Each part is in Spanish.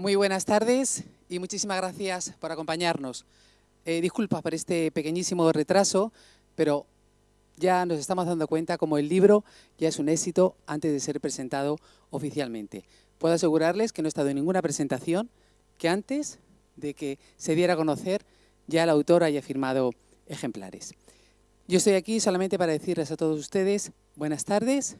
Muy buenas tardes y muchísimas gracias por acompañarnos. Eh, disculpas por este pequeñísimo retraso, pero ya nos estamos dando cuenta como el libro ya es un éxito antes de ser presentado oficialmente. Puedo asegurarles que no he estado en ninguna presentación que antes de que se diera a conocer ya la autora haya firmado ejemplares. Yo estoy aquí solamente para decirles a todos ustedes buenas tardes,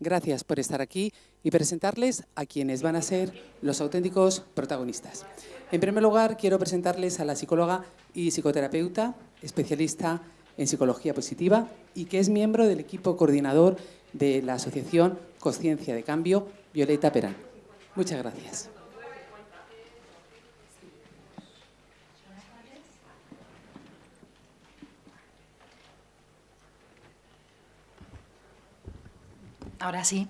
gracias por estar aquí y presentarles a quienes van a ser los auténticos protagonistas. En primer lugar, quiero presentarles a la psicóloga y psicoterapeuta, especialista en psicología positiva y que es miembro del equipo coordinador de la Asociación Conciencia de Cambio, Violeta Perán. Muchas gracias. Ahora sí.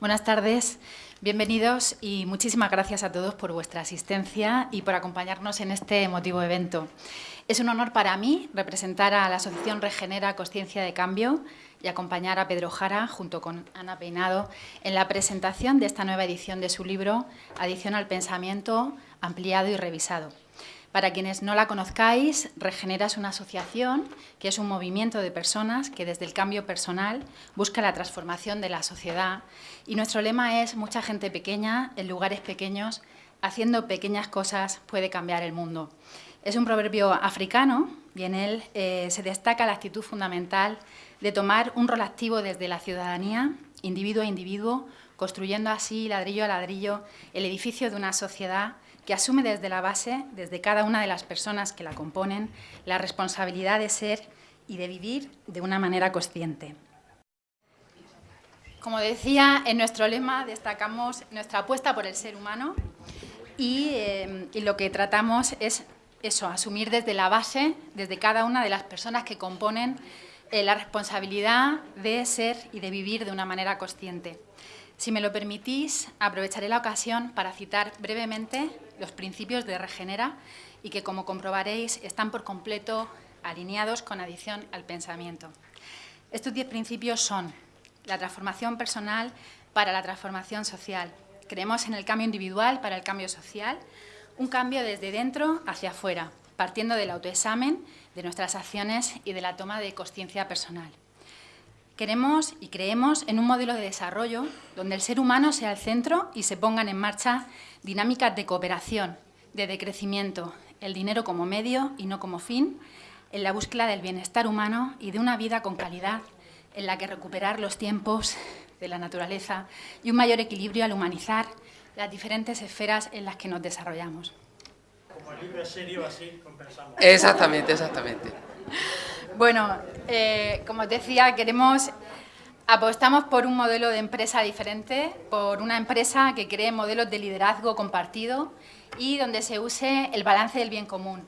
Buenas tardes, bienvenidos y muchísimas gracias a todos por vuestra asistencia y por acompañarnos en este emotivo evento. Es un honor para mí representar a la Asociación Regenera Conciencia de Cambio y acompañar a Pedro Jara, junto con Ana Peinado, en la presentación de esta nueva edición de su libro Adición al Pensamiento, ampliado y revisado. Para quienes no la conozcáis, Regenera es una asociación que es un movimiento de personas que desde el cambio personal busca la transformación de la sociedad y nuestro lema es mucha gente pequeña en lugares pequeños, haciendo pequeñas cosas puede cambiar el mundo. Es un proverbio africano y en él eh, se destaca la actitud fundamental de tomar un rol activo desde la ciudadanía, individuo a individuo, construyendo así ladrillo a ladrillo el edificio de una sociedad que asume desde la base, desde cada una de las personas que la componen, la responsabilidad de ser y de vivir de una manera consciente. Como decía, en nuestro lema destacamos nuestra apuesta por el ser humano y, eh, lo que tratamos es eso, asumir desde la base, desde cada una de las personas que componen eh, la responsabilidad de ser y de vivir de una manera consciente. Si me lo permitís, aprovecharé la ocasión para citar brevemente los principios de Regenera y que, como comprobaréis, están por completo alineados con adición al pensamiento. Estos diez principios son la transformación personal para la transformación social. Creemos en el cambio individual para el cambio social, un cambio desde dentro hacia afuera, partiendo del autoexamen de nuestras acciones y de la toma de conciencia personal. Queremos y creemos en un modelo de desarrollo donde el ser humano sea el centro y se pongan en marcha dinámicas de cooperación, de decrecimiento, el dinero como medio y no como fin, en la búsqueda del bienestar humano y de una vida con calidad en la que recuperar los tiempos de la naturaleza y un mayor equilibrio al humanizar las diferentes esferas en las que nos desarrollamos. Como el libro es serio, así compensamos. Exactamente, exactamente. Bueno, eh, como os decía, queremos, apostamos por un modelo de empresa diferente, por una empresa que cree modelos de liderazgo compartido y donde se use el balance del bien común.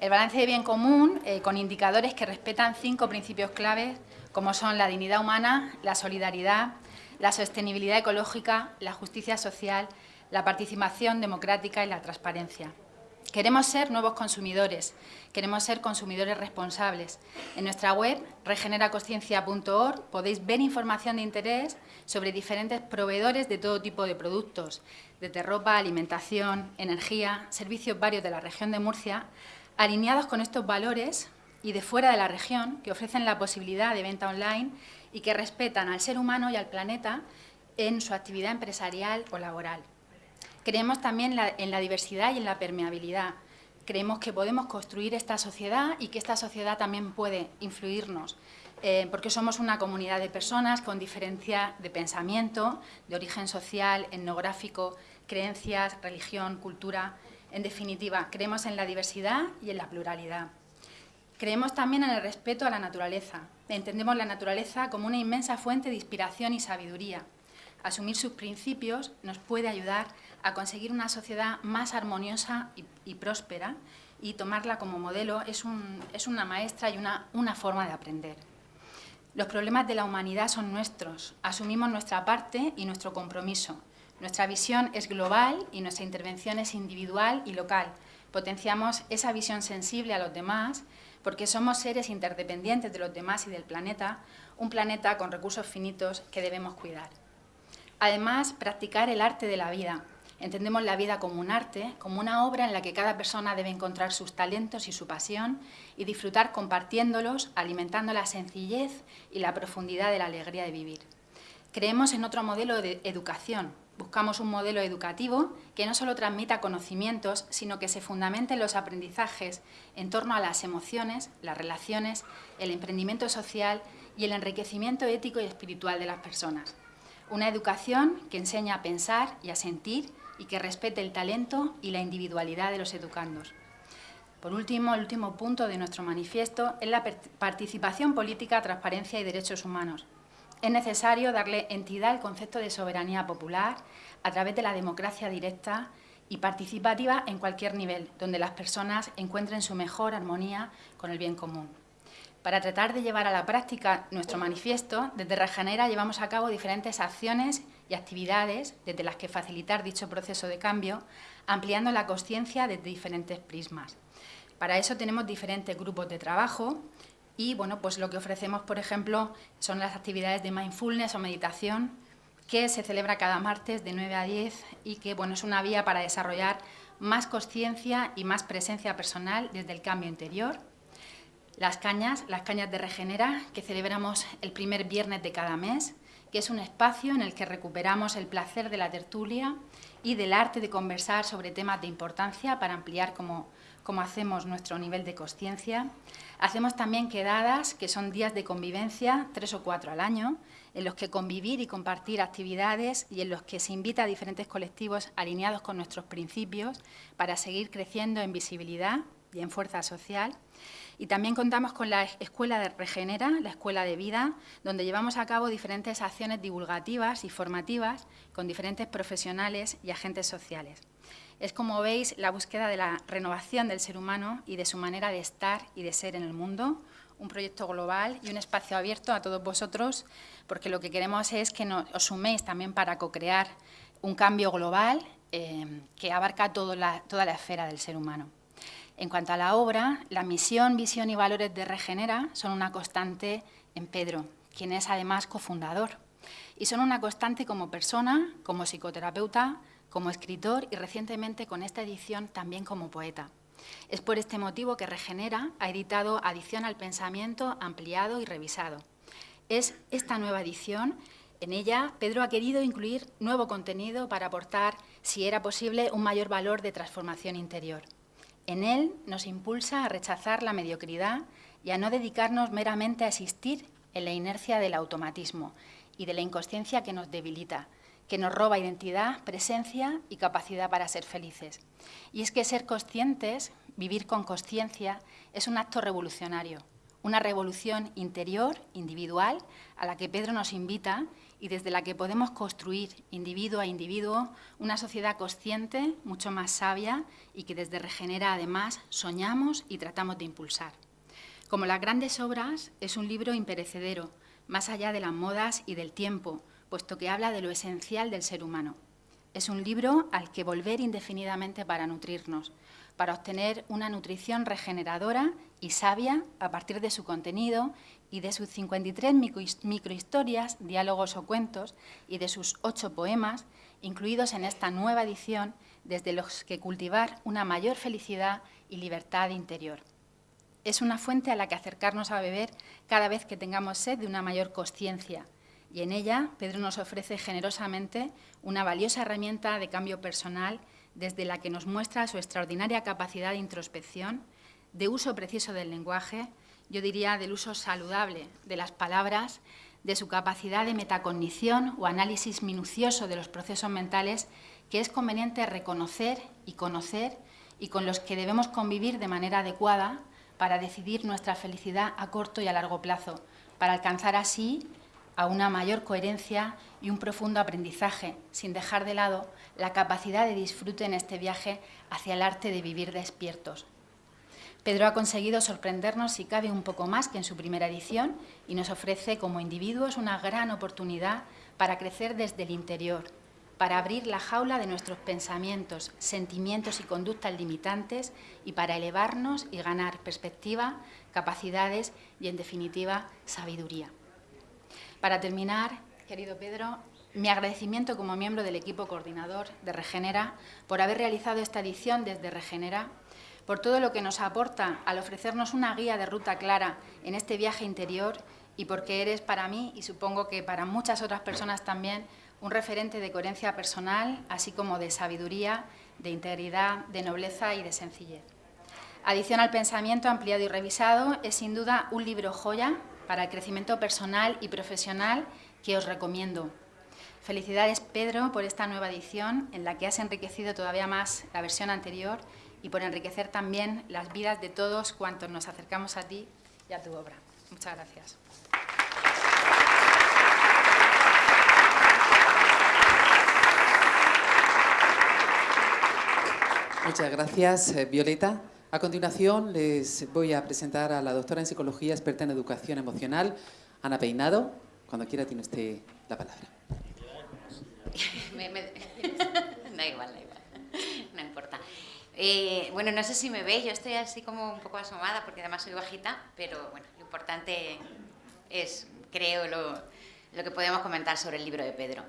El balance del bien común eh, con indicadores que respetan cinco principios claves como son la dignidad humana, la solidaridad, la sostenibilidad ecológica, la justicia social, la participación democrática y la transparencia. Queremos ser nuevos consumidores, queremos ser consumidores responsables. En nuestra web, regeneraconsciencia.org, podéis ver información de interés sobre diferentes proveedores de todo tipo de productos, desde ropa, alimentación, energía, servicios varios de la región de Murcia, alineados con estos valores y de fuera de la región, que ofrecen la posibilidad de venta online y que respetan al ser humano y al planeta en su actividad empresarial o laboral. Creemos también en la diversidad y en la permeabilidad. Creemos que podemos construir esta sociedad y que esta sociedad también puede influirnos, eh, porque somos una comunidad de personas con diferencia de pensamiento, de origen social, etnográfico, creencias, religión, cultura. En definitiva, creemos en la diversidad y en la pluralidad. Creemos también en el respeto a la naturaleza. Entendemos la naturaleza como una inmensa fuente de inspiración y sabiduría. Asumir sus principios nos puede ayudar a conseguir una sociedad más armoniosa y, próspera y tomarla como modelo es, una maestra y una, forma de aprender. Los problemas de la humanidad son nuestros, asumimos nuestra parte y nuestro compromiso. Nuestra visión es global y nuestra intervención es individual y local. Potenciamos esa visión sensible a los demás porque somos seres interdependientes de los demás y del planeta, un planeta con recursos finitos que debemos cuidar. Además, practicar el arte de la vida, Entendemos la vida como un arte, como una obra en la que cada persona debe encontrar sus talentos y su pasión y disfrutar compartiéndolos, alimentando la sencillez y la profundidad de la alegría de vivir. Creemos en otro modelo de educación. Buscamos un modelo educativo que no solo transmita conocimientos, sino que se fundamente en los aprendizajes en torno a las emociones, las relaciones, el emprendimiento social y el enriquecimiento ético y espiritual de las personas. Una educación que enseña a pensar y a sentir y que respete el talento y la individualidad de los educandos. Por último, el último punto de nuestro manifiesto es la participación política, transparencia y derechos humanos. Es necesario darle entidad al concepto de soberanía popular a través de la democracia directa y participativa en cualquier nivel, donde las personas encuentren su mejor armonía con el bien común. Para tratar de llevar a la práctica nuestro manifiesto, desde Regenera llevamos a cabo diferentes acciones y actividades desde las que facilitar dicho proceso de cambio, ampliando la conciencia desde diferentes prismas. Para eso tenemos diferentes grupos de trabajo y bueno, pues lo que ofrecemos, por ejemplo, son las actividades de mindfulness o meditación que se celebra cada martes de 9 a 10 y que bueno, es una vía para desarrollar más conciencia y más presencia personal desde el cambio interior las cañas, las cañas de Regenera, que celebramos el primer viernes de cada mes, que es un espacio en el que recuperamos el placer de la tertulia y del arte de conversar sobre temas de importancia para ampliar como, como hacemos nuestro nivel de conciencia. Hacemos también quedadas, que son días de convivencia, tres o cuatro al año, en los que convivir y compartir actividades y en los que se invita a diferentes colectivos alineados con nuestros principios para seguir creciendo en visibilidad y en fuerza social. Y también contamos con la Escuela de Regenera, la Escuela de Vida, donde llevamos a cabo diferentes acciones divulgativas y formativas con diferentes profesionales y agentes sociales. Es, como veis, la búsqueda de la renovación del ser humano y de su manera de estar y de ser en el mundo, un proyecto global y un espacio abierto a todos vosotros, porque lo que queremos es que os suméis también para co-crear un cambio global eh, que abarca toda la esfera del ser humano. En cuanto a la obra, la misión, visión y valores de Regenera son una constante en Pedro, quien es además cofundador. Y son una constante como persona, como psicoterapeuta, como escritor y recientemente con esta edición también como poeta. Es por este motivo que Regenera ha editado Adición al Pensamiento ampliado y revisado. Es esta nueva edición, en ella Pedro ha querido incluir nuevo contenido para aportar, si era posible, un mayor valor de transformación interior. En él nos impulsa a rechazar la mediocridad y a no dedicarnos meramente a existir en la inercia del automatismo y de la inconsciencia que nos debilita, que nos roba identidad, presencia y capacidad para ser felices. Y es que ser conscientes, vivir con conciencia, es un acto revolucionario, una revolución interior, individual, a la que Pedro nos invita y desde la que podemos construir, individuo a individuo, una sociedad consciente, mucho más sabia y que desde Regenera además soñamos y tratamos de impulsar. Como las grandes obras, es un libro imperecedero, más allá de las modas y del tiempo, puesto que habla de lo esencial del ser humano. Es un libro al que volver indefinidamente para nutrirnos, para obtener una nutrición regeneradora y sabia a partir de su contenido y de sus 53 microhistorias, diálogos o cuentos y de sus ocho poemas, incluidos en esta nueva edición, desde los que cultivar una mayor felicidad y libertad interior. Es una fuente a la que acercarnos a beber cada vez que tengamos sed de una mayor conciencia, y en ella Pedro nos ofrece generosamente una valiosa herramienta de cambio personal desde la que nos muestra su extraordinaria capacidad de introspección, de uso preciso del lenguaje, yo diría del uso saludable de las palabras, de su capacidad de metacognición o análisis minucioso de los procesos mentales que es conveniente reconocer y conocer y con los que debemos convivir de manera adecuada para decidir nuestra felicidad a corto y a largo plazo, para alcanzar así a una mayor coherencia y un profundo aprendizaje, sin dejar de lado la capacidad de disfrute en este viaje hacia el arte de vivir despiertos, Pedro ha conseguido sorprendernos si cabe un poco más que en su primera edición y nos ofrece como individuos una gran oportunidad para crecer desde el interior, para abrir la jaula de nuestros pensamientos, sentimientos y conductas limitantes y para elevarnos y ganar perspectiva, capacidades y, en definitiva, sabiduría. Para terminar, querido Pedro, mi agradecimiento como miembro del equipo coordinador de Regenera por haber realizado esta edición desde Regenera, por todo lo que nos aporta al ofrecernos una guía de ruta clara en este viaje interior y porque eres para mí, y supongo que para muchas otras personas también, un referente de coherencia personal, así como de sabiduría, de integridad, de nobleza y de sencillez. Adición al pensamiento ampliado y revisado es sin duda un libro joya para el crecimiento personal y profesional que os recomiendo. Felicidades Pedro por esta nueva edición en la que has enriquecido todavía más la versión anterior y por enriquecer también las vidas de todos cuantos nos acercamos a ti y a tu obra. Muchas gracias. Muchas gracias, eh, Violeta. A continuación les voy a presentar a la doctora en psicología, experta en educación emocional, Ana Peinado. Cuando quiera tiene usted la palabra. da igual, da igual, no importa. Eh, bueno, no sé si me veis, yo estoy así como un poco asomada porque además soy bajita, pero bueno, lo importante es, creo, lo, que podemos comentar sobre el libro de Pedro.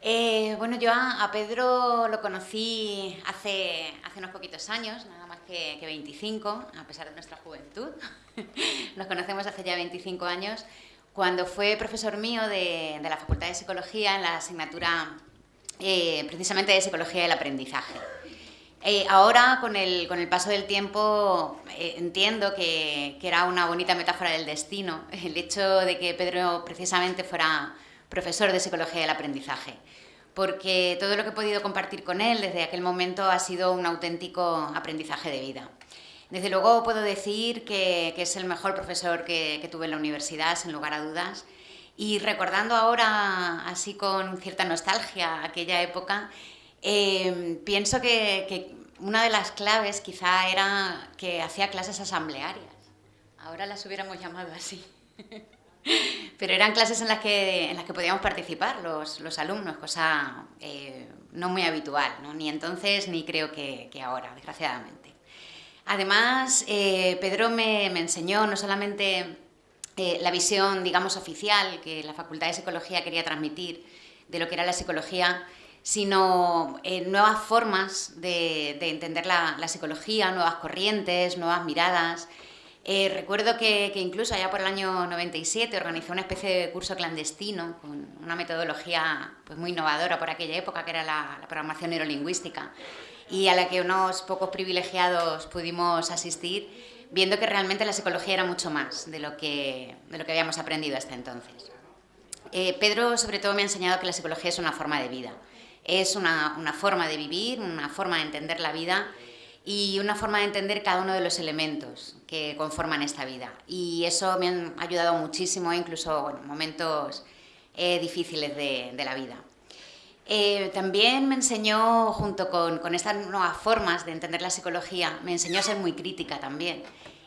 Eh, bueno, yo a, Pedro lo conocí hace, hace unos poquitos años, nada más que, 25, a pesar de nuestra juventud. Nos conocemos hace ya 25 años, cuando fue profesor mío de, la Facultad de Psicología en la asignatura eh, precisamente de Psicología del Aprendizaje. Eh, ahora, con el, con el, paso del tiempo, entiendo que, que era una bonita metáfora del destino, el hecho de que Pedro precisamente fuera profesor de Psicología del Aprendizaje, porque todo lo que he podido compartir con él desde aquel momento ha sido un auténtico aprendizaje de vida. Desde luego puedo decir que, es el mejor profesor que, tuve en la universidad, sin lugar a dudas, y recordando ahora, así con cierta nostalgia, aquella época, eh, pienso que, una de las claves quizá era que hacía clases asamblearias. Ahora las hubiéramos llamado así. Pero eran clases en las que, en las que podíamos participar los, los alumnos, cosa eh, no muy habitual, ni entonces ni creo que, ahora, desgraciadamente. Además, eh, Pedro me, me, enseñó no solamente eh, la visión, digamos, oficial que la Facultad de Psicología quería transmitir de lo que era la psicología, sino nuevas formas de, de entender la, la psicología, nuevas corrientes, nuevas miradas, eh, recuerdo que, incluso allá por el año 97 organizó una especie de curso clandestino con una metodología pues, muy innovadora por aquella época, que era la, programación neurolingüística, y a la que unos pocos privilegiados pudimos asistir, viendo que realmente la psicología era mucho más de lo que, de lo que habíamos aprendido hasta entonces. Eh, Pedro, sobre todo, me ha enseñado que la psicología es una forma de vida, es una, una forma de vivir, una forma de entender la vida y una forma de entender cada uno de los elementos que conforman esta vida. Y eso me ha ayudado muchísimo, incluso en momentos eh, difíciles de, la vida. Eh, también me enseñó, junto con, con, estas nuevas formas de entender la psicología, me enseñó a ser muy crítica también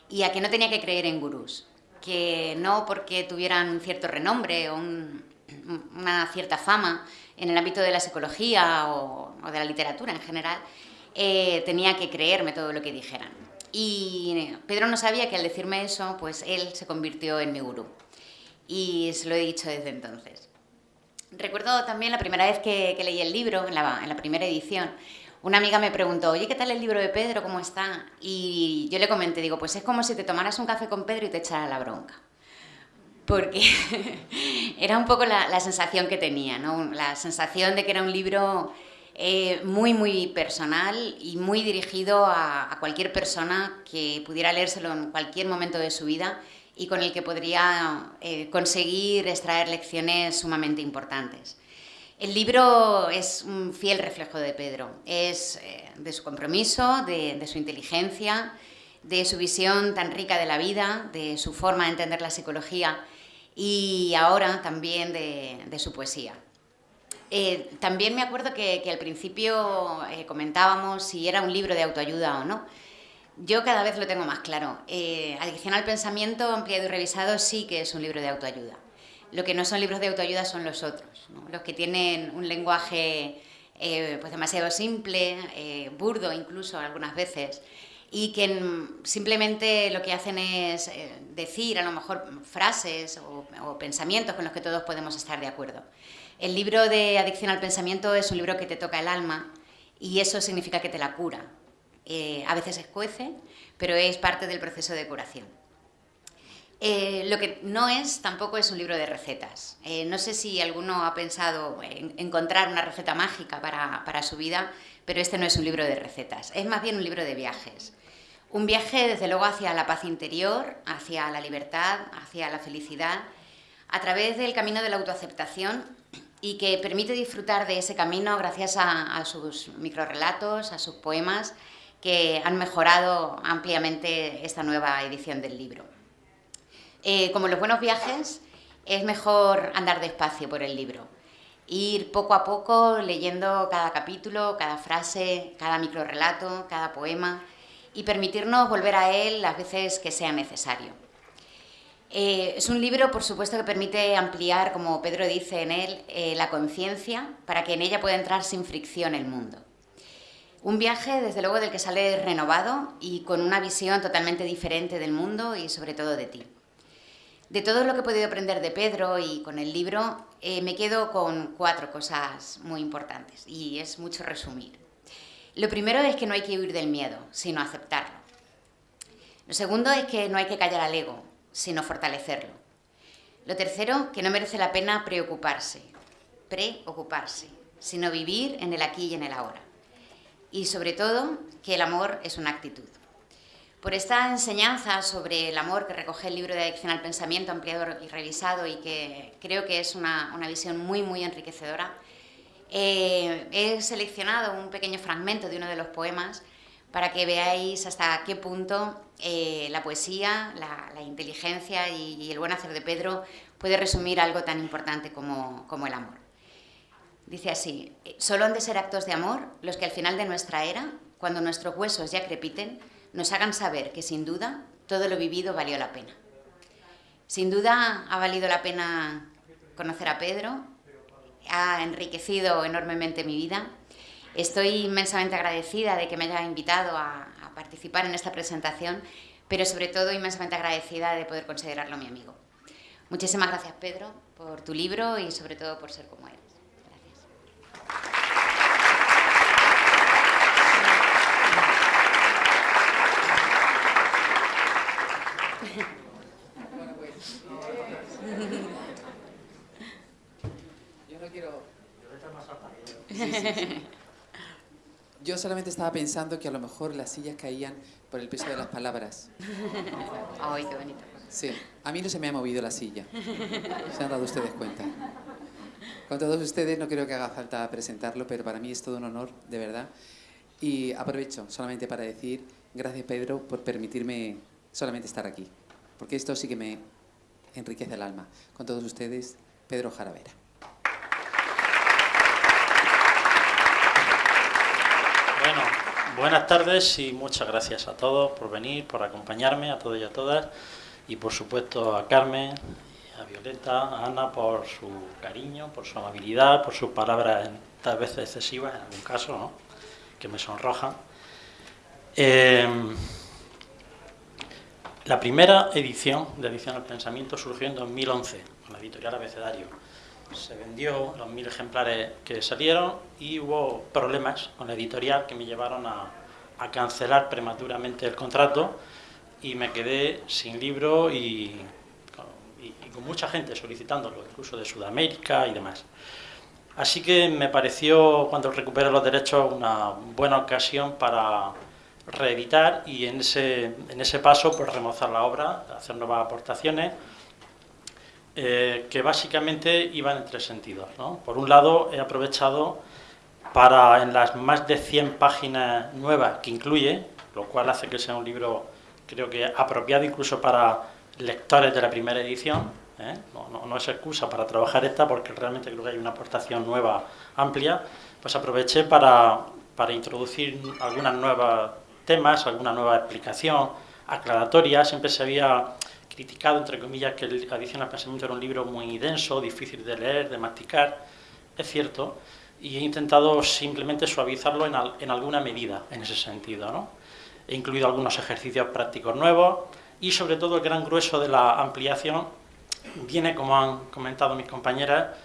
y a que no tenía que creer en gurús, que no porque tuvieran un cierto renombre o una cierta fama en el ámbito de la psicología o, o de la literatura en general, eh, tenía que creerme todo lo que dijeran. Y Pedro no sabía que al decirme eso, pues él se convirtió en mi gurú. Y se lo he dicho desde entonces. Recuerdo también la primera vez que, leí el libro, en la, en la, primera edición, una amiga me preguntó, oye, ¿qué tal el libro de Pedro? ¿Cómo está? Y yo le comenté, digo, pues es como si te tomaras un café con Pedro y te echara la bronca. Porque era un poco la, la sensación que tenía, ¿no? La sensación de que era un libro eh, muy, muy personal y muy dirigido a, cualquier persona que pudiera leérselo en cualquier momento de su vida y con el que podría eh, conseguir extraer lecciones sumamente importantes. El libro es un fiel reflejo de Pedro, es eh, de su compromiso, de, su inteligencia, de su visión tan rica de la vida, de su forma de entender la psicología y ahora también de su poesía. Eh, también me acuerdo que, al principio eh, comentábamos si era un libro de autoayuda o no. Yo cada vez lo tengo más claro. Eh, Adicional Pensamiento, ampliado y revisado, sí que es un libro de autoayuda. Lo que no son libros de autoayuda son los otros, los que tienen un lenguaje pues demasiado simple, burdo incluso algunas veces, y que simplemente lo que hacen es eh, decir a lo mejor frases o, pensamientos con los que todos podemos estar de acuerdo. El libro de Adicción al Pensamiento es un libro que te toca el alma y eso significa que te la cura. Eh, a veces escuece, pero es parte del proceso de curación. Eh, lo que no es tampoco es un libro de recetas. no sé si alguno ha pensado en encontrar una receta mágica para, para su vida, pero este no es un libro de recetas, es más bien un libro de viajes. Un viaje, desde luego, hacia la paz interior, hacia la libertad, hacia la felicidad, a través del camino de la autoaceptación y que permite disfrutar de ese camino gracias a, sus microrelatos, a sus poemas, que han mejorado ampliamente esta nueva edición del libro. Eh, como los buenos viajes, es mejor andar despacio por el libro ir poco a poco leyendo cada capítulo, cada frase, cada microrelato, cada poema y permitirnos volver a él las veces que sea necesario. Eh, es un libro, por supuesto, que permite ampliar, como Pedro dice en él, eh, la conciencia para que en ella pueda entrar sin fricción el mundo. Un viaje, desde luego, del que sale renovado y con una visión totalmente diferente del mundo y sobre todo de ti. De todo lo que he podido aprender de Pedro y con el libro, eh, me quedo con cuatro cosas muy importantes y es mucho resumir. Lo primero es que no hay que huir del miedo, sino aceptarlo. Lo segundo es que no hay que callar al ego, sino fortalecerlo. Lo tercero, que no merece la pena preocuparse, preocuparse, sino vivir en el aquí y en el ahora. Y sobre todo, que el amor es una actitud por esta enseñanza sobre el amor que recoge el libro de Adicción al Pensamiento ampliado y revisado y que creo que es una, visión muy, muy enriquecedora. Eh, he seleccionado un pequeño fragmento de uno de los poemas para que veáis hasta qué punto eh, la poesía, la, inteligencia y, el buen hacer de Pedro puede resumir algo tan importante como, como el amor. Dice así, solo han de ser actos de amor los que al final de nuestra era, cuando nuestros huesos ya crepiten, nos hagan saber que sin duda todo lo vivido valió la pena. Sin duda ha valido la pena conocer a Pedro, ha enriquecido enormemente mi vida. Estoy inmensamente agradecida de que me haya invitado a, participar en esta presentación, pero sobre todo inmensamente agradecida de poder considerarlo mi amigo. Muchísimas gracias, Pedro, por tu libro y sobre todo por ser como eres. Yo solamente estaba pensando que a lo mejor las sillas caían por el peso de las palabras. Ay, qué bonito. Sí, a mí no se me ha movido la silla. Se han dado ustedes cuenta. Con todos ustedes no creo que haga falta presentarlo, pero para mí es todo un honor, de verdad. Y aprovecho solamente para decir gracias Pedro por permitirme solamente estar aquí, porque esto sí que me enriquece el alma. Con todos ustedes, Pedro Jaravera. Bueno, buenas tardes y muchas gracias a todos por venir, por acompañarme, a todos y a todas, y por supuesto a Carmen, a Violeta, a Ana por su cariño, por su amabilidad, por sus palabras tal vez excesivas en algún caso, ¿no? que me sonrojan. Eh, la primera edición de Edición al Pensamiento surgió en 2011, con la editorial Abecedario se vendió los mil ejemplares que salieron y hubo problemas con la editorial que me llevaron a, cancelar prematuramente el contrato y me quedé sin libro y, con mucha gente solicitándolo, incluso de Sudamérica y demás. Así que me pareció, cuando recuperé los derechos, una buena ocasión para reeditar y en ese, en ese paso pues, remozar la obra, hacer nuevas aportaciones eh, que básicamente iban en tres sentidos. Por un lado, he aprovechado para, en las más de 100 páginas nuevas que incluye, lo cual hace que sea un libro, creo que apropiado incluso para lectores de la primera edición, ¿eh? no, es excusa para trabajar esta porque realmente creo que hay una aportación nueva amplia, pues aproveché para, para introducir algunas nuevas temas, alguna nueva explicación aclaratoria, siempre se había criticado, entre comillas, que la edición al pensamiento era un libro muy denso, difícil de leer, de masticar. Es cierto, y he intentado simplemente suavizarlo en, alguna medida, en ese sentido. ¿no? he incluido algunos ejercicios prácticos nuevos y sobre todo el gran grueso de la ampliación viene, como han comentado mis compañeras,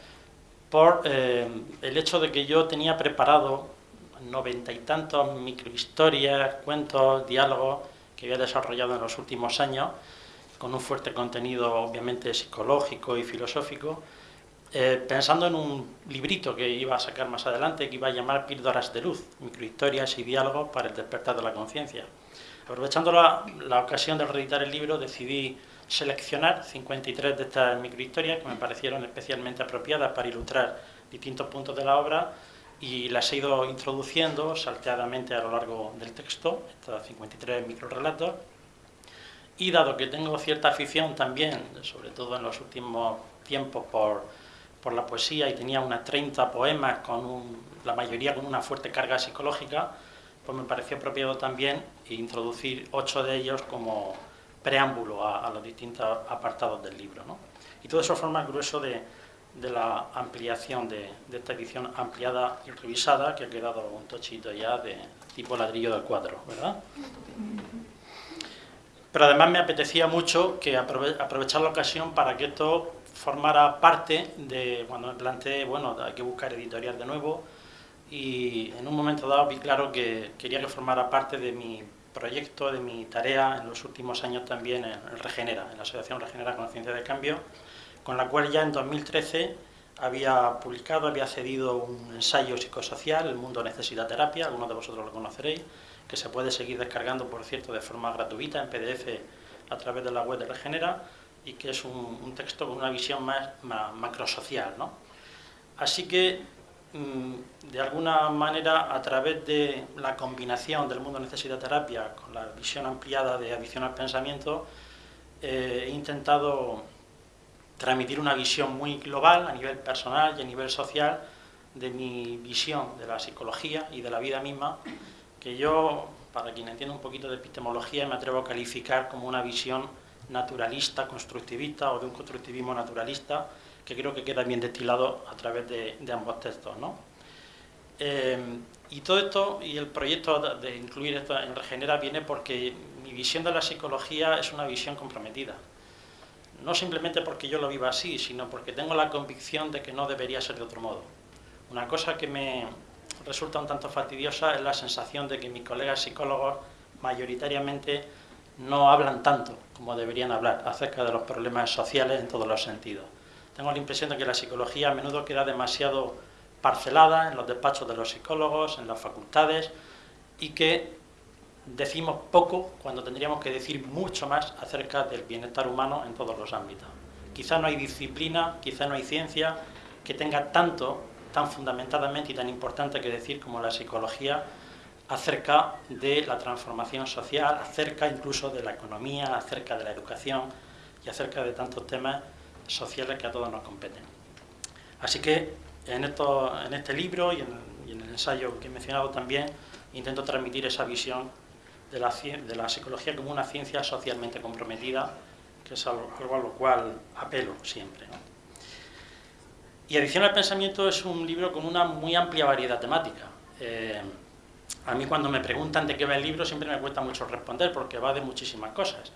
por eh, el hecho de que yo tenía preparado noventa y tantos microhistorias, cuentos, diálogos que había desarrollado en los últimos años, con un fuerte contenido obviamente psicológico y filosófico, eh, pensando en un librito que iba a sacar más adelante, que iba a llamar Píldoras de Luz, microhistorias y diálogos para el despertar de la conciencia. Aprovechando la, la, ocasión de reeditar el libro, decidí seleccionar 53 de estas microhistorias que me parecieron especialmente apropiadas para ilustrar distintos puntos de la obra y las he ido introduciendo salteadamente a lo largo del texto, estos 53 microrelatos. Y dado que tengo cierta afición también, sobre todo en los últimos tiempos, por, por la poesía y tenía unas 30 poemas, con la mayoría con una fuerte carga psicológica, pues me pareció apropiado también introducir ocho de ellos como preámbulo a, los distintos apartados del libro. ¿no? Y todo eso forma el grueso de, de la ampliación de, de, esta edición ampliada y revisada, que ha quedado un tochito ya de tipo ladrillo del cuadro, ¿verdad? Pero además me apetecía mucho que aprovechar la ocasión para que esto formara parte de, cuando me planteé, bueno, hay que buscar editorial de nuevo, y en un momento dado vi claro que quería que formara parte de mi proyecto, de mi tarea en los últimos años también en, Regenera, en la Asociación Regenera Conciencia de Cambio, con la cual ya en 2013 había publicado, había cedido un ensayo psicosocial, El mundo necesita terapia, algunos de vosotros lo conoceréis, que se puede seguir descargando, por cierto, de forma gratuita en PDF a través de la web de Regenera, y que es un, texto con una visión más, macrosocial. ¿no? Así que Mm, de alguna manera, a través de la combinación del mundo necesita terapia con la visión ampliada de adicción al pensamiento, eh, he intentado transmitir una visión muy global a nivel personal y a nivel social de mi visión de la psicología y de la vida misma, que yo, para quien entienda un poquito de epistemología, me atrevo a calificar como una visión naturalista, constructivista o de un constructivismo naturalista, que creo que queda bien destilado a través de, ambos textos. ¿no? Eh, y todo esto, y el proyecto de incluir esto en Regenera viene porque mi visión de la psicología es una visión comprometida. No simplemente porque yo lo viva así, sino porque tengo la convicción de que no debería ser de otro modo. Una cosa que me resulta un tanto fastidiosa es la sensación de que mis colegas psicólogos mayoritariamente no hablan tanto como deberían hablar acerca de los problemas sociales en todos los sentidos. Tengo la impresión de que la psicología a menudo queda demasiado parcelada en los despachos de los psicólogos, en las facultades, y que decimos poco cuando tendríamos que decir mucho más acerca del bienestar humano en todos los ámbitos. Quizá no hay disciplina, quizá no hay ciencia que tenga tanto, tan fundamentadamente y tan importante que decir como la psicología acerca de la transformación social, acerca incluso de la economía, acerca de la educación y acerca de tantos temas sociales que a todos nos competen. Así que en, este libro y en, el ensayo que he mencionado también, intento transmitir esa visión de la psicología como una ciencia socialmente comprometida, que es algo, a lo cual apelo siempre. Y Adicción al Pensamiento es un libro con una muy amplia variedad temática. Eh, a mí cuando me preguntan de qué va el libro siempre me cuesta mucho responder porque va de muchísimas cosas.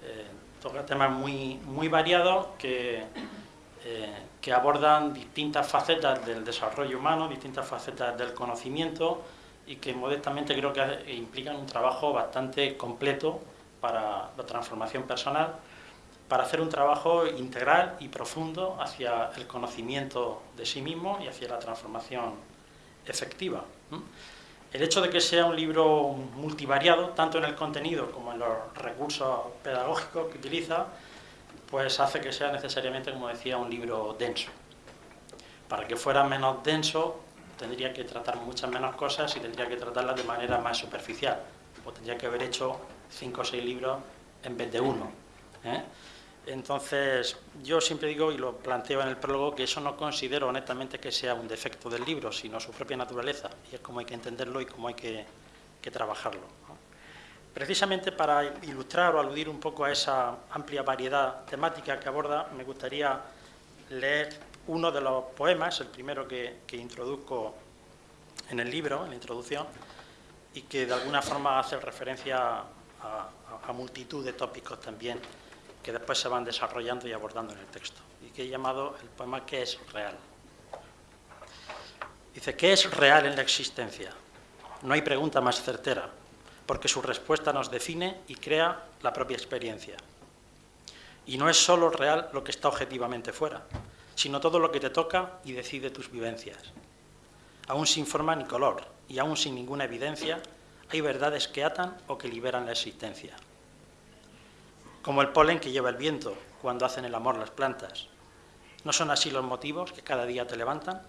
Eh, toca temas muy, muy variados que, eh, que abordan distintas facetas del desarrollo humano, distintas facetas del conocimiento y que modestamente creo que implican un trabajo bastante completo para la transformación personal, para hacer un trabajo integral y profundo hacia el conocimiento de sí mismo y hacia la transformación efectiva. El hecho de que sea un libro multivariado, tanto en el contenido como en los recursos pedagógicos que utiliza, pues hace que sea necesariamente, como decía, un libro denso. Para que fuera menos denso, tendría que tratar muchas menos cosas y tendría que tratarlas de manera más superficial. O tendría que haber hecho cinco o seis libros en vez de uno. ¿eh? Entonces, yo siempre digo, y lo planteo en el prólogo, que eso no considero honestamente que sea un defecto del libro, sino su propia naturaleza, y es como hay que entenderlo y cómo hay que, trabajarlo. Precisamente para ilustrar o aludir un poco a esa amplia variedad temática que aborda, me gustaría leer uno de los poemas, el primero que, que introduzco en el libro, en la introducción, y que de alguna forma hace referencia a, a multitud de tópicos también que después se van desarrollando y abordando en el texto, y que he llamado el poema ¿Qué es real? Dice, ¿qué es real en la existencia? No hay pregunta más certera, porque su respuesta nos define y crea la propia experiencia. Y no es solo real lo que está objetivamente fuera, sino todo lo que te toca y decide tus vivencias. Aún sin forma ni color, y aún sin ninguna evidencia, hay verdades que atan o que liberan la existencia. Como el polen que lleva el viento cuando hacen el amor las plantas. ¿No son así los motivos que cada día te levantan?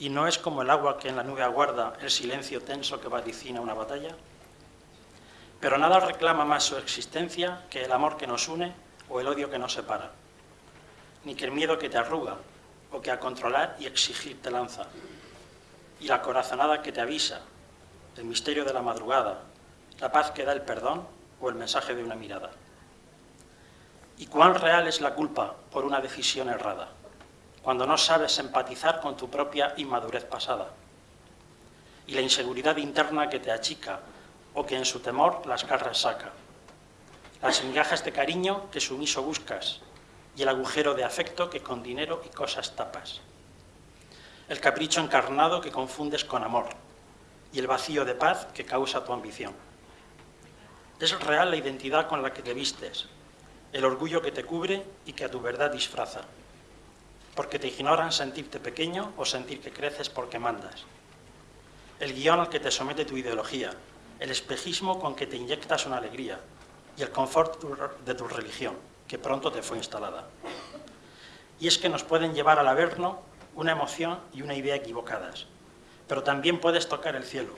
¿Y no es como el agua que en la nube aguarda el silencio tenso que vaticina una batalla? Pero nada reclama más su existencia que el amor que nos une o el odio que nos separa, ni que el miedo que te arruga o que a controlar y exigir te lanza, y la corazonada que te avisa, el misterio de la madrugada, la paz que da el perdón o el mensaje de una mirada. ¿Y cuán real es la culpa por una decisión errada? cuando no sabes empatizar con tu propia inmadurez pasada, y la inseguridad interna que te achica o que en su temor las garras saca, las migajas de cariño que sumiso buscas y el agujero de afecto que con dinero y cosas tapas, el capricho encarnado que confundes con amor y el vacío de paz que causa tu ambición. Es real la identidad con la que te vistes, el orgullo que te cubre y que a tu verdad disfraza porque te ignoran sentirte pequeño o sentir que creces porque mandas. El guion al que te somete tu ideología, el espejismo con que te inyectas una alegría y el confort de tu religión, que pronto te fue instalada. Y es que nos pueden llevar al averno una emoción y una idea equivocadas, pero también puedes tocar el cielo,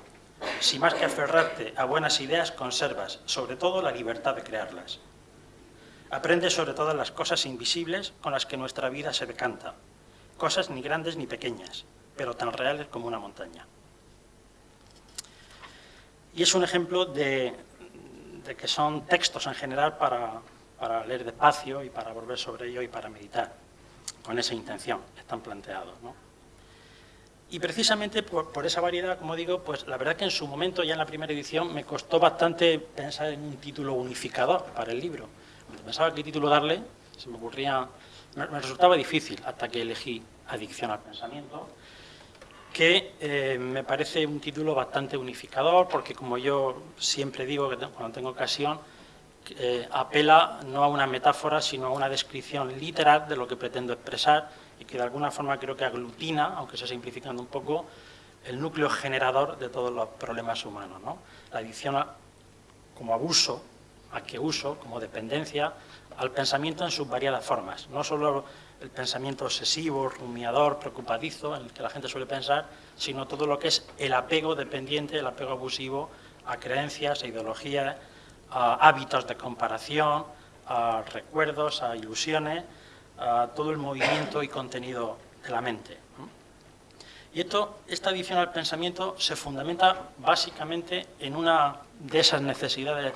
si más que aferrarte a buenas ideas conservas, sobre todo, la libertad de crearlas. Aprende sobre todas las cosas invisibles con las que nuestra vida se decanta, cosas ni grandes ni pequeñas, pero tan reales como una montaña. Y es un ejemplo de, que son textos en general para, leer despacio y para volver sobre ello y para meditar, con esa intención están planteados. Y precisamente por, por, esa variedad, como digo, pues la verdad que en su momento, ya en la primera edición, me costó bastante pensar en un título unificador para el libro pensaba qué título darle, se me ocurría, me, resultaba difícil hasta que elegí Adicción al Pensamiento, que eh, me parece un título bastante unificador, porque como yo siempre digo cuando tengo ocasión, eh, apela no a una metáfora, sino a una descripción literal de lo que pretendo expresar y que de alguna forma creo que aglutina, aunque sea simplificando un poco, el núcleo generador de todos los problemas humanos. La adicción como abuso a que uso como dependencia al pensamiento en sus variadas formas, no solo el pensamiento obsesivo, rumiador, preocupadizo, en el que la gente suele pensar, sino todo lo que es el apego dependiente, el apego abusivo a creencias, a ideologías, a hábitos de comparación, a recuerdos, a ilusiones, a todo el movimiento y contenido de la mente. Y esto, esta adición al pensamiento se fundamenta básicamente en una de esas necesidades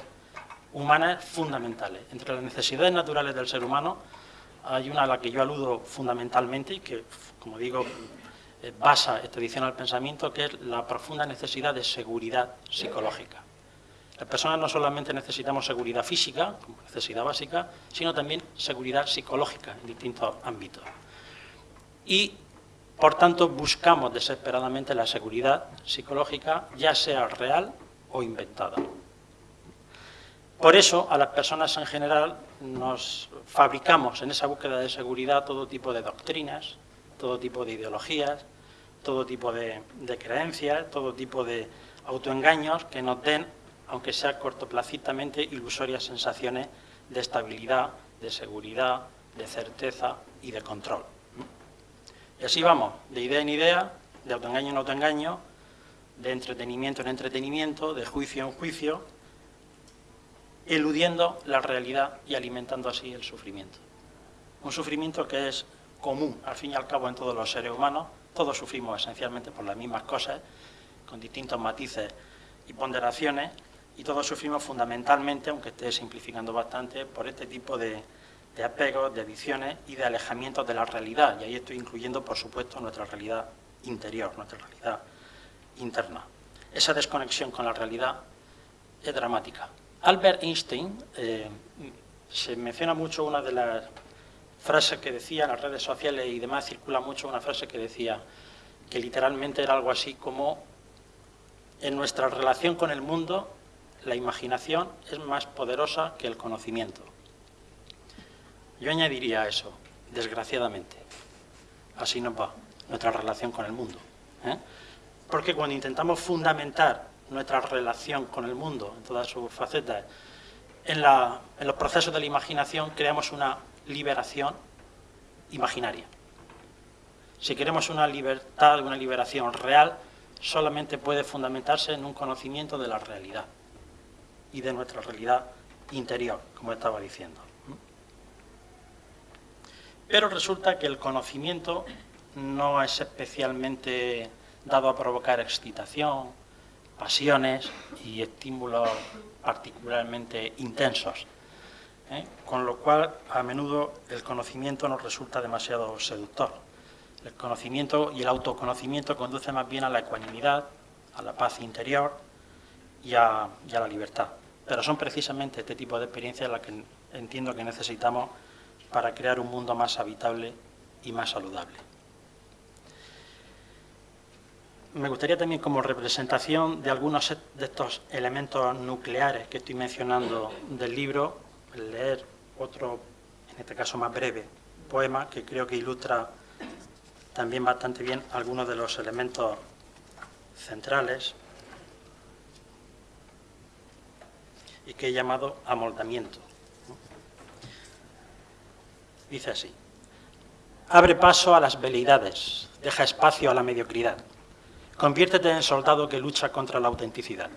humanas fundamentales. Entre las necesidades naturales del ser humano hay una a la que yo aludo fundamentalmente y que, como digo, eh, basa esta edición pensamiento, que es la profunda necesidad de seguridad psicológica. Las personas no solamente necesitamos seguridad física, como necesidad básica, sino también seguridad psicológica en distintos ámbitos. Y, por tanto, buscamos desesperadamente la seguridad psicológica, ya sea real o inventada. Por eso, a las personas en general nos fabricamos en esa búsqueda de seguridad todo tipo de doctrinas, todo tipo de ideologías, todo tipo de, creencias, todo tipo de autoengaños que nos den, aunque sea cortoplacitamente, ilusorias sensaciones de estabilidad, de seguridad, de certeza y de control. Y así vamos, de idea en idea, de autoengaño en autoengaño, de entretenimiento en entretenimiento, de juicio en juicio, eludiendo la realidad y alimentando así el sufrimiento. Un sufrimiento que es común, al fin y al cabo, en todos los seres humanos. Todos sufrimos esencialmente por las mismas cosas, con distintos matices y ponderaciones, y todos sufrimos fundamentalmente, aunque esté simplificando bastante, por este tipo de, de apegos, de adicciones y de alejamientos de la realidad. Y ahí estoy incluyendo, por supuesto, nuestra realidad interior, nuestra realidad interna. esa desconexión con la realidad es dramática. Albert Einstein, eh, se menciona mucho una de las frases que decía en las redes sociales y demás, circula mucho una frase que decía que literalmente era algo así como en nuestra relación con el mundo la imaginación es más poderosa que el conocimiento. Yo añadiría eso, desgraciadamente. Así nos va nuestra relación con el mundo. ¿eh? Porque cuando intentamos fundamentar nuestra relación con el mundo, en todas sus facetas, en, en los procesos de la imaginación, creamos una liberación imaginaria. Si queremos una libertad, una liberación real, solamente puede fundamentarse en un conocimiento de la realidad y de nuestra realidad interior, como estaba diciendo. Pero resulta que el conocimiento no es especialmente dado a provocar excitación, pasiones y estímulos particularmente intensos. ¿eh? Con lo cual, a menudo el conocimiento nos resulta demasiado seductor. El conocimiento y el autoconocimiento conduce más bien a la ecuanimidad, a la paz interior y a la libertad. Pero son precisamente este tipo de experiencias las que entiendo que necesitamos para crear un mundo más habitable y más saludable. Me gustaría también como representación de algunos de estos elementos nucleares que estoy mencionando del libro, leer otro, en este caso más breve, poema que creo que ilustra también bastante bien algunos de los elementos centrales y que he llamado amoldamiento. Dice así, abre paso a las veleidades, deja espacio a la mediocridad, conviértete en soldado que lucha contra la autenticidad.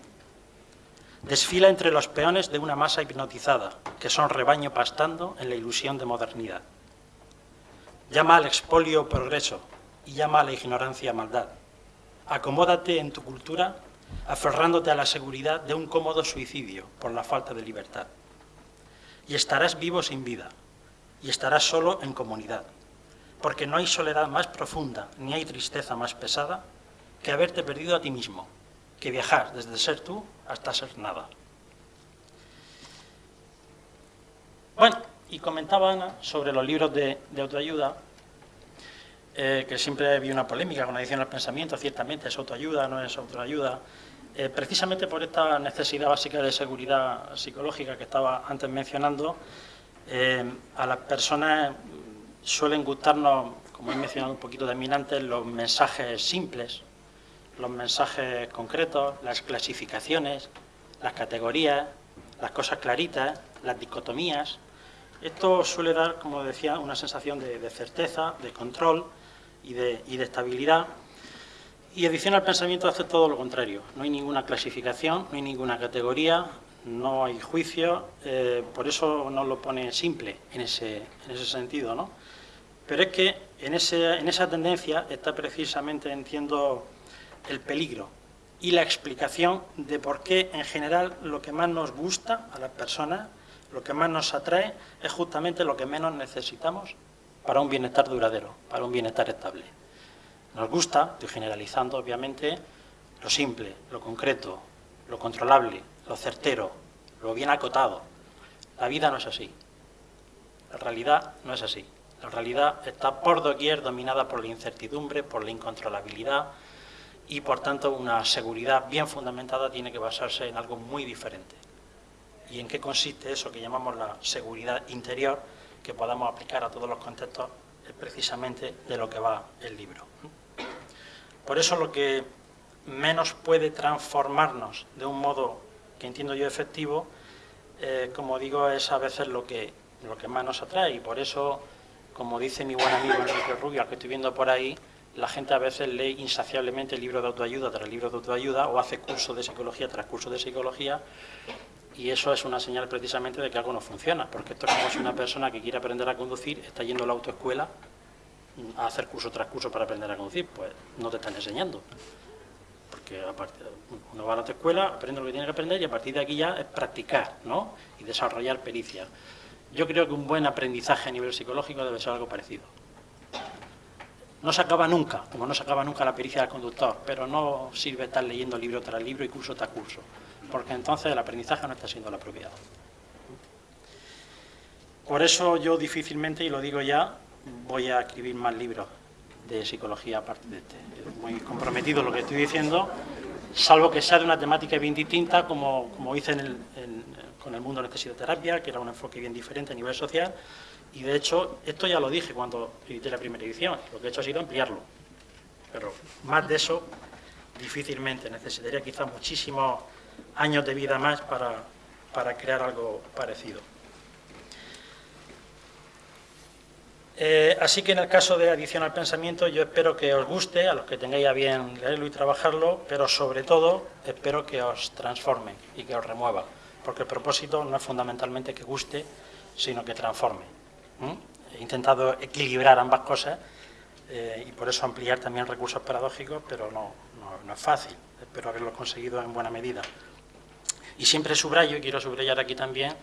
Desfila entre los peones de una masa hipnotizada, que son rebaño pastando en la ilusión de modernidad. Llama al expolio progreso y llama a la ignorancia maldad. Acomódate en tu cultura aferrándote a la seguridad de un cómodo suicidio por la falta de libertad. Y estarás vivo sin vida, y estarás solo en comunidad, porque no hay soledad más profunda, ni hay tristeza más pesada que haberte perdido a ti mismo, que viajar desde ser tú hasta ser nada. Bueno, y comentaba Ana sobre los libros de, autoayuda, eh, que siempre había una polémica con la edición del pensamiento, ciertamente es autoayuda, no es autoayuda, eh, precisamente por esta necesidad básica de seguridad psicológica que estaba antes mencionando, eh, a las personas suelen gustarnos, como he mencionado un poquito de antes, los mensajes simples, los mensajes concretos, las clasificaciones, las categorías, las cosas claritas, las dicotomías. Esto suele dar, como decía, una sensación de, certeza, de control y de, y estabilidad y edición al pensamiento hace todo lo contrario. No hay ninguna clasificación, no hay ninguna categoría, no hay juicio, eh, por eso no lo pone simple en ese, en ese sentido. ¿no? Pero es que en, ese, en esa tendencia está precisamente, entiendo, el peligro y la explicación de por qué en general lo que más nos gusta a las personas, lo que más nos atrae, es justamente lo que menos necesitamos para un bienestar duradero, para un bienestar estable. Nos gusta, estoy generalizando obviamente, lo simple, lo concreto, lo controlable, lo certero, lo bien acotado. La vida no es así. La realidad no es así. La realidad está por doquier dominada por la incertidumbre, por la incontrolabilidad y por tanto una seguridad bien fundamentada tiene que basarse en algo muy diferente. ¿Y en qué consiste eso que llamamos la seguridad interior que podamos aplicar a todos los contextos? Es precisamente de lo que va el libro. Por eso lo que menos puede transformarnos de un modo que entiendo yo efectivo, eh, como digo, es a veces lo que, lo que más nos atrae. Y por eso, como dice mi buen amigo Enrique Rubio, al que estoy viendo por ahí, la gente a veces lee insaciablemente libros de autoayuda tras libros de autoayuda o hace cursos de psicología tras cursos de psicología y eso es una señal precisamente de que algo no funciona, porque esto es como si una persona que quiere aprender a conducir está yendo a la autoescuela a hacer curso tras curso para aprender a conducir, pues no te están enseñando. Porque uno va a la escuela, aprende lo que tiene que aprender y a partir de aquí ya es practicar ¿no? y desarrollar pericia. Yo creo que un buen aprendizaje a nivel psicológico debe ser algo parecido. No se acaba nunca, como no se acaba nunca la pericia del conductor, pero no sirve estar leyendo libro tras libro y curso tras curso, porque entonces el aprendizaje no está siendo el apropiado. Por eso yo difícilmente, y lo digo ya, voy a escribir más libros de psicología aparte de este. Muy comprometido lo que estoy diciendo, salvo que sea de una temática bien distinta, como, como hice con el mundo de la terapia, que era un enfoque bien diferente a nivel social, y de hecho, esto ya lo dije cuando edité la primera edición, lo que he hecho ha sido ampliarlo. Pero más de eso, difícilmente. Necesitaría quizá muchísimos años de vida más para, para crear algo parecido. Eh, así que en el caso de Adición al Pensamiento, yo espero que os guste, a los que tengáis a bien leerlo y trabajarlo, pero sobre todo espero que os transforme y que os remueva, porque el propósito no es fundamentalmente que guste, sino que transforme. He intentado equilibrar ambas cosas eh, y por eso ampliar también recursos paradójicos, pero no, no es fácil, espero haberlo conseguido en buena medida. Y siempre subrayo, y quiero subrayar aquí también,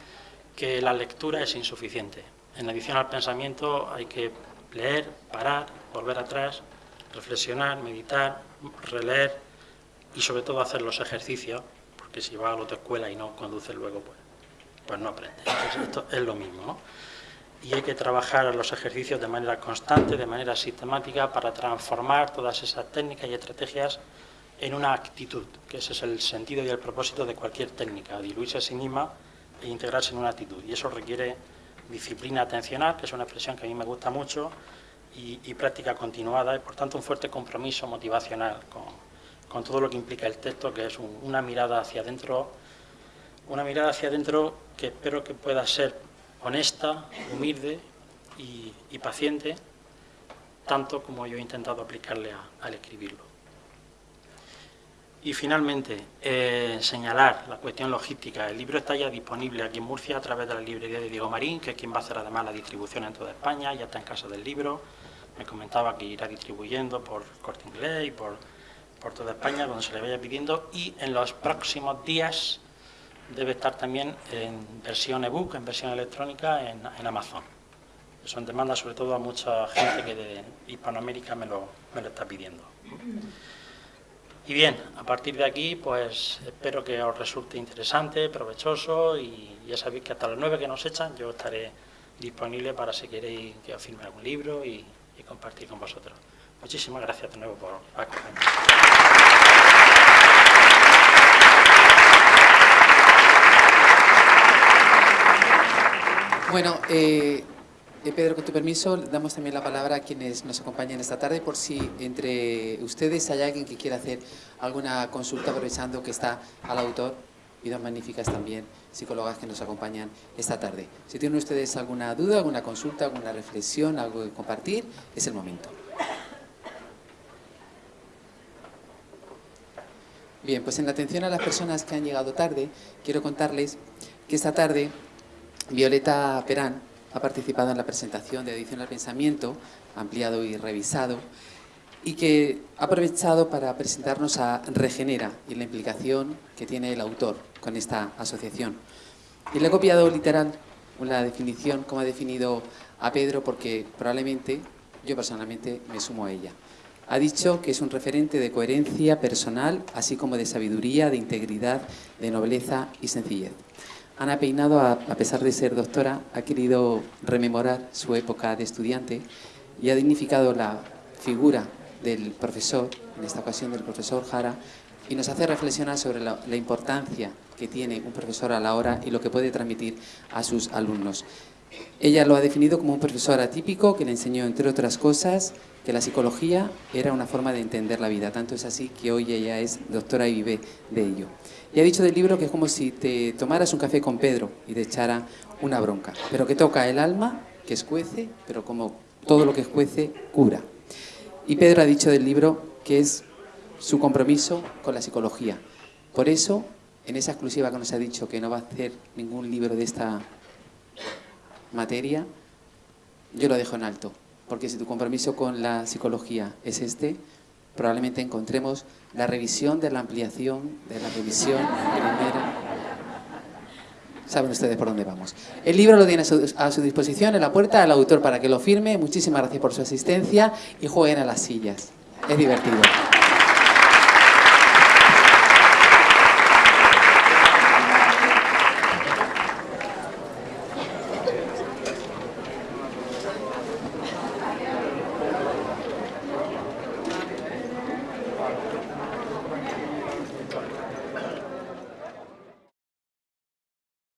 que la lectura es insuficiente en adición al pensamiento hay que leer, parar, volver atrás, reflexionar, meditar, releer y sobre todo hacer los ejercicios, porque si va a la autoescuela y no conduce luego, pues, pues no aprende. esto es lo mismo, Y hay que trabajar los ejercicios de manera constante, de manera sistemática, para transformar todas esas técnicas y estrategias en una actitud, que ese es el sentido y el propósito de cualquier técnica, diluirse a sí misma e integrarse en una actitud. Y eso requiere disciplina atencional, que es una expresión que a mí me gusta mucho, y, práctica continuada, y por tanto un fuerte compromiso motivacional con, todo lo que implica el texto, que es una mirada hacia adentro, una mirada hacia adentro que espero que pueda ser honesta, humilde y, paciente, tanto como yo he intentado aplicarle al escribirlo. Y finalmente, eh, señalar la cuestión logística. El libro está ya disponible aquí en Murcia a través de la librería de Diego Marín, que es quien va a hacer además la distribución en toda España, ya está en casa del libro. Me comentaba que irá distribuyendo por Corte Inglés y por, por toda España, donde se le vaya pidiendo. Y en los próximos días debe estar también en versión ebook, en versión electrónica, en, en Amazon. Eso en demanda sobre todo a mucha gente que de Hispanoamérica me lo, me lo está pidiendo. Y bien, a partir de aquí, pues espero que os resulte interesante, provechoso y ya sabéis que hasta las nueve que nos echan yo estaré disponible para si queréis que os firme algún libro y, compartir con vosotros. Muchísimas gracias de nuevo por acompañarnos. Bueno, eh, eh, Pedro, con tu permiso, damos también la palabra a quienes nos acompañan esta tarde por si entre ustedes hay alguien que quiera hacer alguna consulta aprovechando que está al autor y dos magníficas también psicólogas que nos acompañan esta tarde. Si tienen ustedes alguna duda, alguna consulta, alguna reflexión, algo que compartir, es el momento. Bien, pues en atención a las personas que han llegado tarde, quiero contarles que esta tarde Violeta Perán, ha participado en la presentación de Edición al Pensamiento, ampliado y revisado, y que ha aprovechado para presentarnos a Regenera y la implicación que tiene el autor con esta asociación. Y le he copiado literal una definición, como ha definido a Pedro, porque probablemente yo personalmente me sumo a ella. Ha dicho que es un referente de coherencia personal, así como de sabiduría, de integridad, de nobleza y sencillez. Ana Peinado, a, pesar de ser doctora, ha querido rememorar su época de estudiante y ha dignificado la figura del profesor, en esta ocasión del profesor Jara, y nos hace reflexionar sobre la, importancia que tiene un profesor a la hora y lo que puede transmitir a sus alumnos. Ella lo ha definido como un profesor atípico que le enseñó, entre otras cosas, que la psicología era una forma de entender la vida. Tanto es así que hoy ella es doctora y vive de ello. Y ha dicho del libro que es como si te tomaras un café con Pedro y te echara una bronca, pero que toca el alma, que escuece, pero como todo lo que escuece, cura. Y Pedro ha dicho del libro que es su compromiso con la psicología. Por eso, en esa exclusiva que nos ha dicho que no va a hacer ningún libro de esta materia, yo lo dejo en alto. Porque si tu compromiso con la psicología es este, probablemente encontremos la revisión de la ampliación, de la revisión primera. saben ustedes por dónde vamos. El libro lo tiene a su, a su disposición en la puerta el autor para que lo firme. Muchísimas gracias por su asistencia y jueguen a las sillas. Es divertido.